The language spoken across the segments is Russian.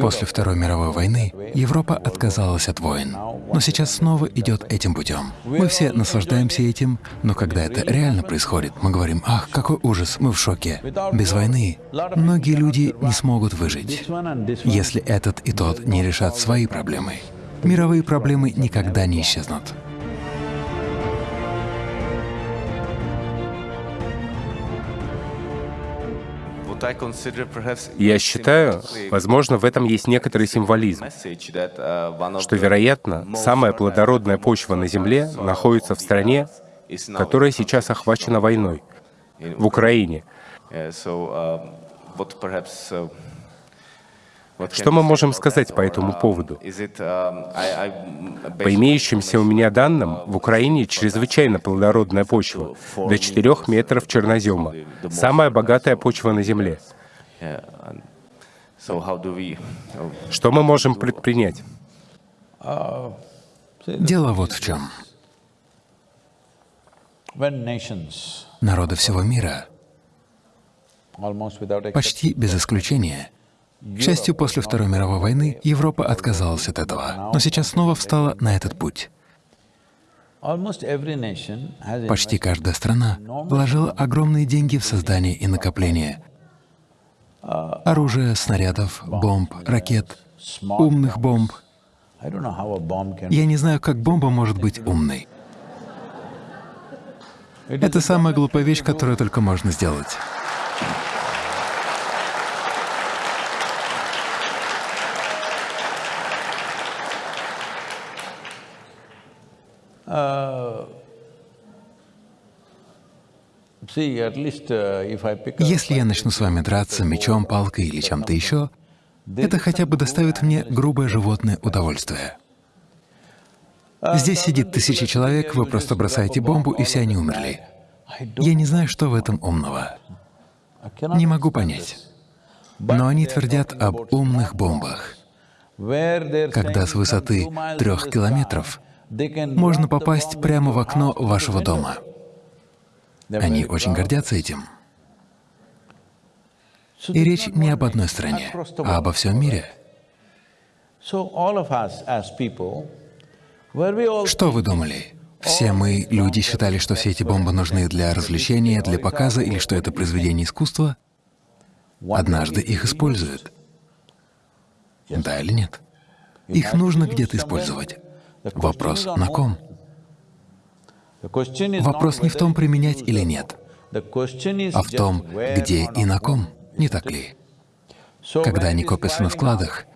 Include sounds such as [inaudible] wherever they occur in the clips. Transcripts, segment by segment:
После Второй мировой войны Европа отказалась от войн, но сейчас снова идет этим путем. Мы все наслаждаемся этим, но когда это реально происходит, мы говорим, ах, какой ужас, мы в шоке. Без войны многие люди не смогут выжить, если этот и тот не решат свои проблемы. Мировые проблемы никогда не исчезнут. Я считаю, возможно, в этом есть некоторый символизм, что, вероятно, самая плодородная почва на Земле находится в стране, которая сейчас охвачена войной, в Украине. Что мы можем сказать по этому поводу? По имеющимся у меня данным, в Украине чрезвычайно плодородная почва, до 4 метров чернозема, самая богатая почва на Земле. Что мы можем предпринять? Дело вот в чем. Народы всего мира, почти без исключения, к счастью, после Второй мировой войны Европа отказалась от этого, но сейчас снова встала на этот путь. Почти каждая страна вложила огромные деньги в создание и накопление оружия, снарядов, бомб, ракет, умных бомб. Я не знаю, как бомба может быть умной. Это самая глупая вещь, которую только можно сделать. Если я начну с вами драться мечом, палкой или чем-то еще, это хотя бы доставит мне грубое животное удовольствие. Uh, Здесь сидит тысячи человек, вы просто бросаете бомбу, и все они умерли. Я не знаю, что в этом умного. Не могу понять. Но они твердят об умных бомбах. Когда с высоты трех километров можно попасть прямо в окно вашего дома. Они очень гордятся этим. И речь не об одной стране, а обо всем мире. Что вы думали? Все мы, люди, считали, что все эти бомбы нужны для развлечения, для показа или что это произведение искусства? Однажды их используют. Да или нет? Их нужно где-то использовать. Вопрос на ком? Вопрос не в том, применять или нет, а в том, где и на ком, не так ли? Когда они копятся на складах,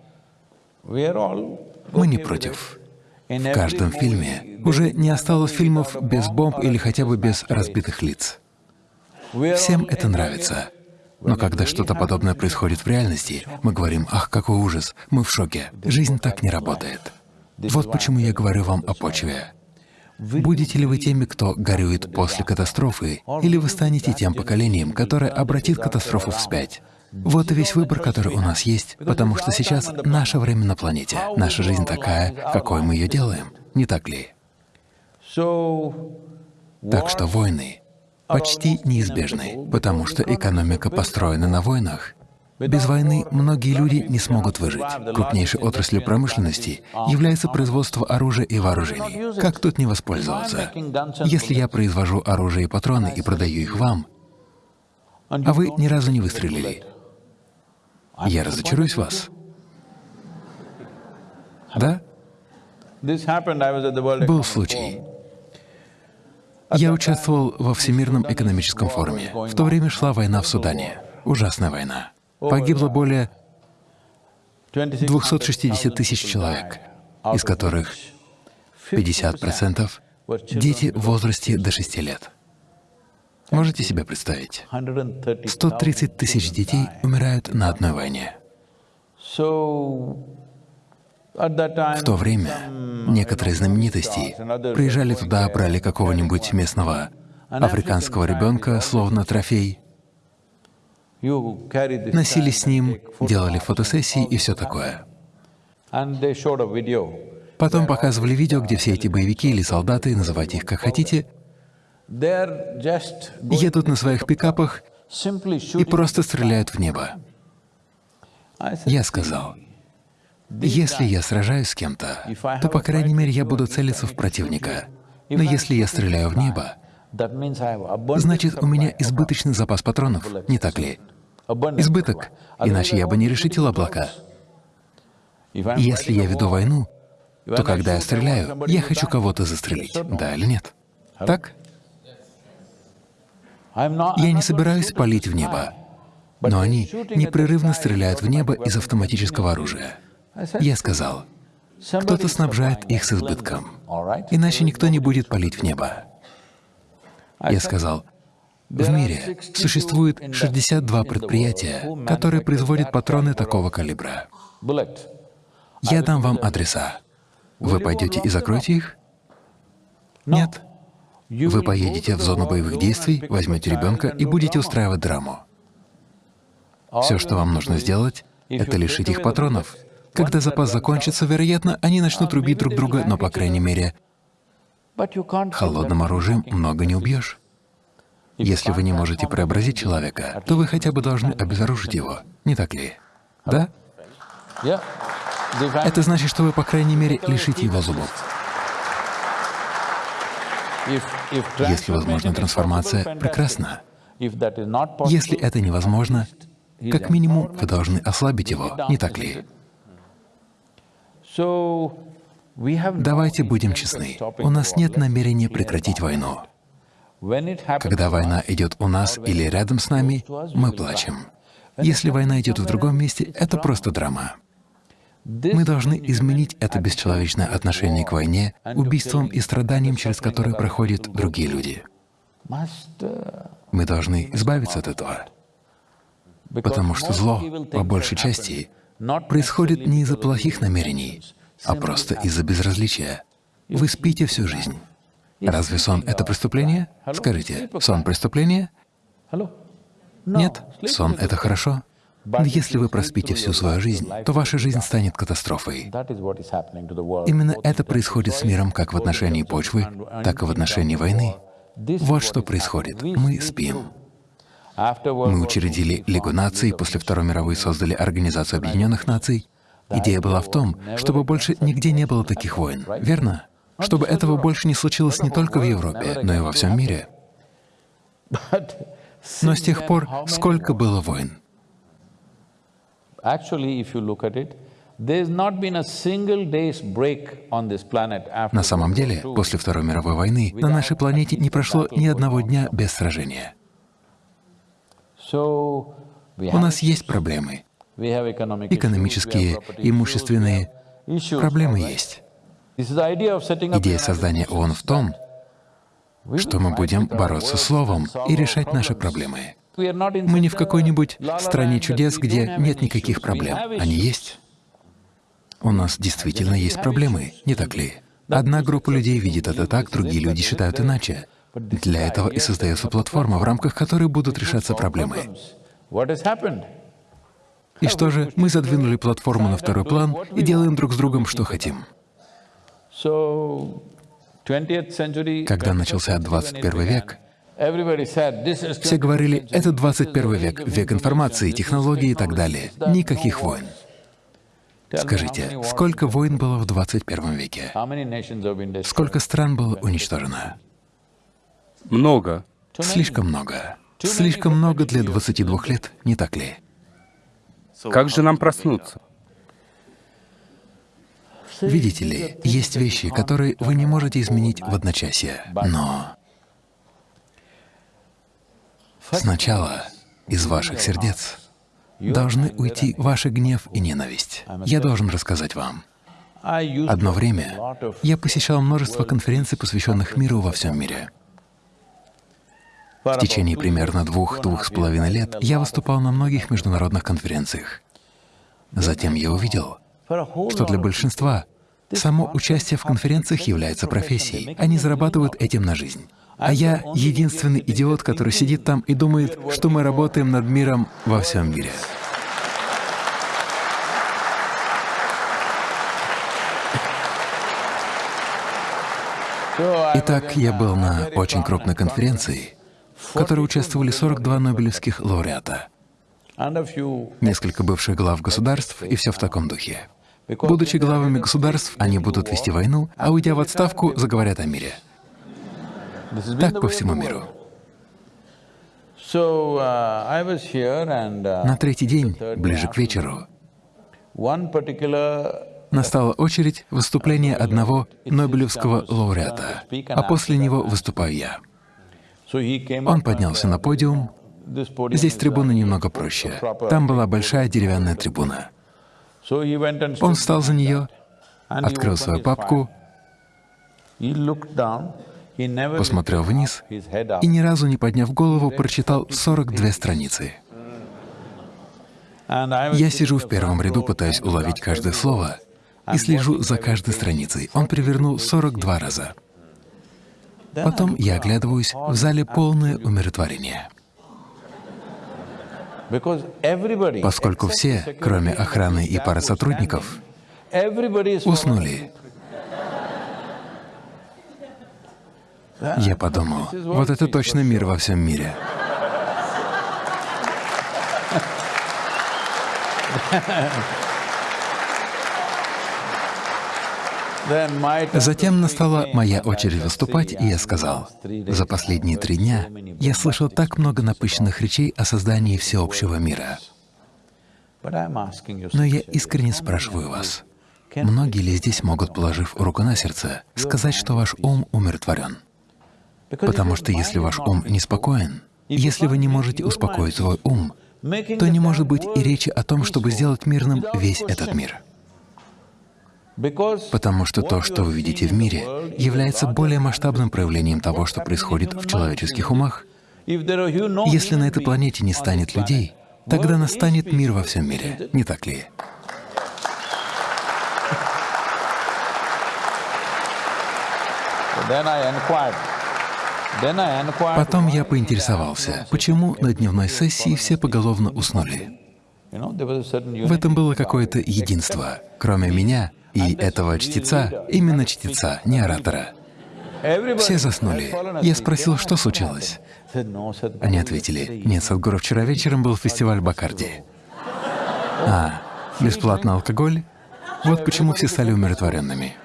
мы не против. В каждом фильме уже не осталось фильмов без бомб или хотя бы без разбитых лиц. Всем это нравится. Но когда что-то подобное происходит в реальности, мы говорим, «Ах, какой ужас, мы в шоке». Жизнь так не работает. Вот почему я говорю вам о почве. Будете ли вы теми, кто горюет после катастрофы, или вы станете тем поколением, которое обратит катастрофу вспять? Вот и весь выбор, который у нас есть, потому что сейчас наше время на планете, наша жизнь такая, какой мы ее делаем, не так ли? Так что войны почти неизбежны, потому что экономика построена на войнах. Без войны многие люди не смогут выжить. Крупнейшей отраслью промышленности является производство оружия и вооружений. Как тут не воспользоваться? Если я произвожу оружие и патроны и продаю их вам, а вы ни разу не выстрелили, я разочаруюсь вас. Да? Был случай. Я участвовал во Всемирном экономическом форуме. В то время шла война в Судане. Ужасная война. Погибло более 260 тысяч человек, из которых 50% — дети в возрасте до 6 лет. Можете себе представить? 130 тысяч детей умирают на одной войне. В то время некоторые знаменитости приезжали туда, брали какого-нибудь местного африканского ребенка, словно трофей, носили с ним, делали фотосессии и все такое. Потом показывали видео, где все эти боевики или солдаты, называйте их как хотите, едут на своих пикапах и просто стреляют в небо. Я сказал, Если я сражаюсь с кем-то, то, по крайней мере, я буду целиться в противника. Но если я стреляю в небо, значит, у меня избыточный запас патронов, не так ли? Избыток, иначе я бы не решетил облака. Если я веду войну, то когда я стреляю, я хочу кого-то застрелить, да или нет? Так? Я не собираюсь палить в небо, но они непрерывно стреляют в небо из автоматического оружия. Я сказал, кто-то снабжает их с избытком, иначе никто не будет палить в небо. Я сказал, в мире существует 62 предприятия, которые производят патроны такого калибра. Я дам вам адреса. Вы пойдете и закроете их? Нет. Вы поедете в зону боевых действий, возьмете ребенка и будете устраивать драму. Все, что вам нужно сделать, это лишить их патронов. Когда запас закончится, вероятно, они начнут рубить друг друга, но, по крайней мере, холодным оружием много не убьешь. Если вы не можете преобразить человека, то вы хотя бы должны обезоружить его, не так ли? Да? Это значит, что вы, по крайней мере, лишите его зубов. Если возможна трансформация, прекрасно. Если это невозможно, как минимум вы должны ослабить его, не так ли? Давайте будем честны. У нас нет намерения прекратить войну. Когда война идет у нас или рядом с нами, мы плачем. Если война идет в другом месте, это просто драма. Мы должны изменить это бесчеловечное отношение к войне, убийствам и страданиям, через которые проходят другие люди. Мы должны избавиться от этого, потому что зло, по большей части, происходит не из-за плохих намерений, а просто из-за безразличия. Вы спите всю жизнь. Разве сон — это преступление? Скажите, сон — преступление? Нет, сон — это хорошо. Но если вы проспите всю свою жизнь, то ваша жизнь станет катастрофой. Именно это происходит с миром как в отношении почвы, так и в отношении войны. Вот что происходит. Мы спим. Мы учредили Лигу наций, после Второй мировой создали Организацию Объединенных Наций. Идея была в том, чтобы больше нигде не было таких войн, верно? Чтобы этого больше не случилось не только в Европе, но и во всем мире. Но с тех пор сколько было войн? На самом деле, после Второй мировой войны на нашей планете не прошло ни одного дня без сражения. У нас есть проблемы. Экономические, имущественные проблемы есть. Идея создания ООН в том, что мы будем бороться словом и решать наши проблемы. Мы не в какой-нибудь стране чудес, где нет никаких проблем. Они есть. У нас действительно есть проблемы, не так ли? Одна группа людей видит это так, другие люди считают иначе. Для этого и создается платформа, в рамках которой будут решаться проблемы. И что же, мы задвинули платформу на второй план и делаем друг с другом, что хотим. Когда начался 21 век, все говорили, это 21 век, век информации, технологий и так далее. Никаких войн. Скажите, сколько войн было в 21 веке? Сколько стран было уничтожено? Много. Слишком много. Слишком много для 22 лет, не так ли? Как же нам проснуться? Видите ли, есть вещи, которые вы не можете изменить в одночасье, но сначала из ваших сердец должны уйти ваш гнев и ненависть. Я должен рассказать вам. Одно время я посещал множество конференций, посвященных миру во всем мире. В течение примерно двух-двух с половиной лет я выступал на многих международных конференциях. Затем я увидел, что для большинства само участие в конференциях является профессией. Они зарабатывают этим на жизнь. А я — единственный идиот, который сидит там и думает, что мы работаем над миром во всем мире. Итак, я был на очень крупной конференции, в которой участвовали 42 нобелевских лауреата, несколько бывших глав государств и все в таком духе. Будучи главами государств, они будут вести войну, а уйдя в отставку, заговорят о мире. Так по всему миру. На третий день, ближе к вечеру, настала очередь выступления одного Нобелевского лауреата, а после него выступаю я. Он поднялся на подиум. Здесь трибуна немного проще. Там была большая деревянная трибуна. Он встал за нее, открыл свою папку, посмотрел вниз и ни разу не подняв голову, прочитал 42 страницы. Я сижу в первом ряду, пытаюсь уловить каждое слово и слежу за каждой страницей. Он перевернул 42 раза. Потом я оглядываюсь, в зале полное умиротворение. Поскольку все, кроме охраны и пары сотрудников, уснули. Я подумал, вот это точно мир во всем мире. [laughs] Затем настала моя очередь выступать, и я сказал, «За последние три дня я слышал так много напыщенных речей о создании всеобщего мира. Но я искренне спрашиваю вас, многие ли здесь могут, положив руку на сердце, сказать, что ваш ум умиротворен? Потому что если ваш ум неспокоен, если вы не можете успокоить свой ум, то не может быть и речи о том, чтобы сделать мирным весь этот мир. Потому что то, что вы видите в мире, является более масштабным проявлением того, что происходит в человеческих умах. Если на этой планете не станет людей, тогда настанет мир во всем мире, не так ли? Потом я поинтересовался, почему на дневной сессии все поголовно уснули. В этом было какое-то единство. Кроме меня, и этого чтеца, именно чтеца, не оратора. Все заснули. Я спросил, что случилось. Они ответили, нет, Садгуру, вчера вечером был фестиваль Бакарди. А, бесплатный алкоголь? Вот почему все стали умиротворенными.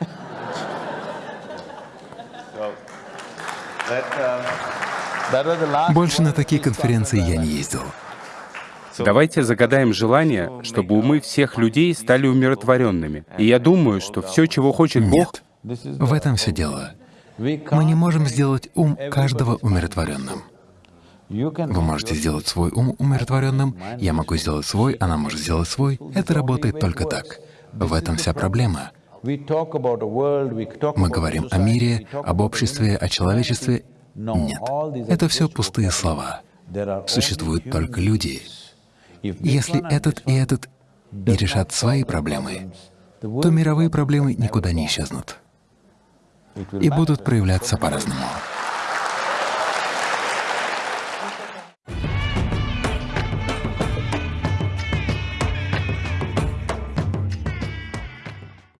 Больше на такие конференции я не ездил. Давайте загадаем желание, чтобы умы всех людей стали умиротворенными. И я думаю, что все, чего хочет Бог... Нет, в этом все дело. Мы не можем сделать ум каждого умиротворенным. Вы можете сделать свой ум умиротворенным, я могу сделать свой, она может сделать свой. Это работает только так. В этом вся проблема. Мы говорим о мире, об обществе, о человечестве. Нет, это все пустые слова. Существуют только люди. Если этот и этот не решат свои проблемы, то мировые проблемы никуда не исчезнут и будут проявляться по-разному.